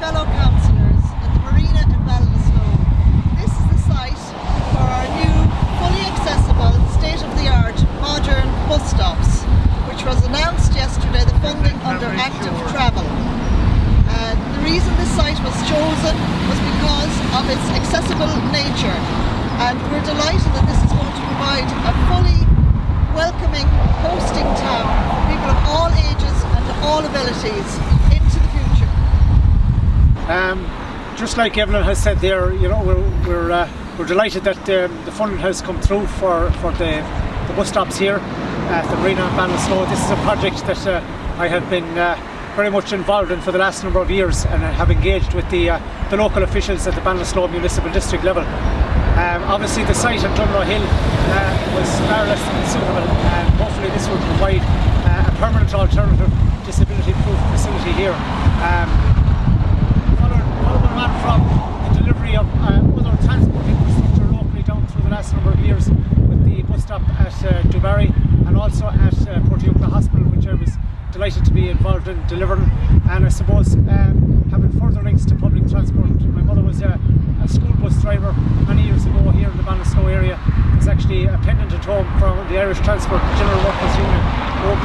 fellow councillors at the Marina in Ballinasloe. This is the site for our new, fully accessible, state-of-the-art, modern bus stops, which was announced yesterday, the funding under active travel. Uh, the reason this site was chosen was because of its accessible nature and we're delighted that this is going to provide a fully welcoming hosting town for people of all ages and all abilities into the future. Um, just like Evelyn has said there, you know, we're we're, uh, we're delighted that um, the funding has come through for for the, the bus stops here at the Marina and Ballinasloe. This is a project that uh, I have been uh, very much involved in for the last number of years and have engaged with the uh, the local officials at the Ballinasloe Municipal District level. Um, obviously the site on Dunlo Hill uh, was far less than suitable and hopefully this will provide uh, a permanent alternative disability proof facility here. Um, from the delivery of uh, other transport infrastructure locally down through the last number of years with the bus stop at uh, Dubarry and also at uh, Portiuncula Hospital which I was delighted to be involved in delivering and I suppose um, having further links to public transport. My mother was a, a school bus driver many years ago here in the Ballinasloe area. There's actually a pendant at home from the Irish Transport General Workers Union,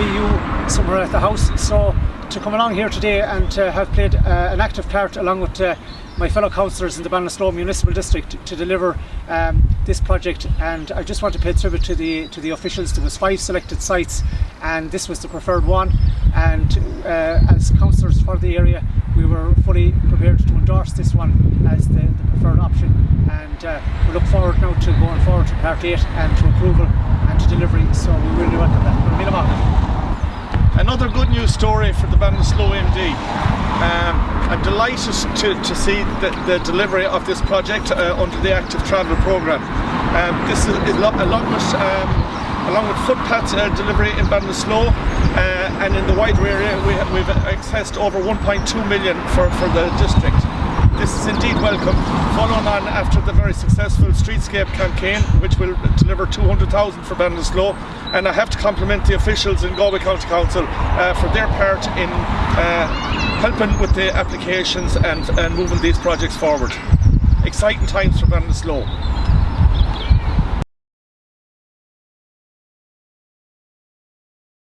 OBU, somewhere at the house. So to come along here today and to have played uh, an active part along with uh, my fellow councillors in the Ballinasloe Municipal District to deliver um, this project and I just want to pay tribute to the to the officials. There was five selected sites and this was the preferred one and uh, as councillors for the area we were fully prepared to endorse this one as the, the preferred option and uh, we look forward now to going forward to part 8 and to approval and to delivery so we really welcome that. Another good news story for the Ballinasloe MD. Um, I'm delighted to, to see the, the delivery of this project uh, under the Active Travel Programme. Um, this is, is along with um, along with footpath uh, delivery in Ballinasloe uh, and in the wider area we, we've accessed over 1.2 million for, for the district. This is indeed welcome, following on after the very successful Streetscape campaign which will deliver 200,000 for Ballinasloe and I have to compliment the officials in Galway County Council uh, for their part in uh, helping with the applications and, and moving these projects forward. Exciting times for Ballinasloe.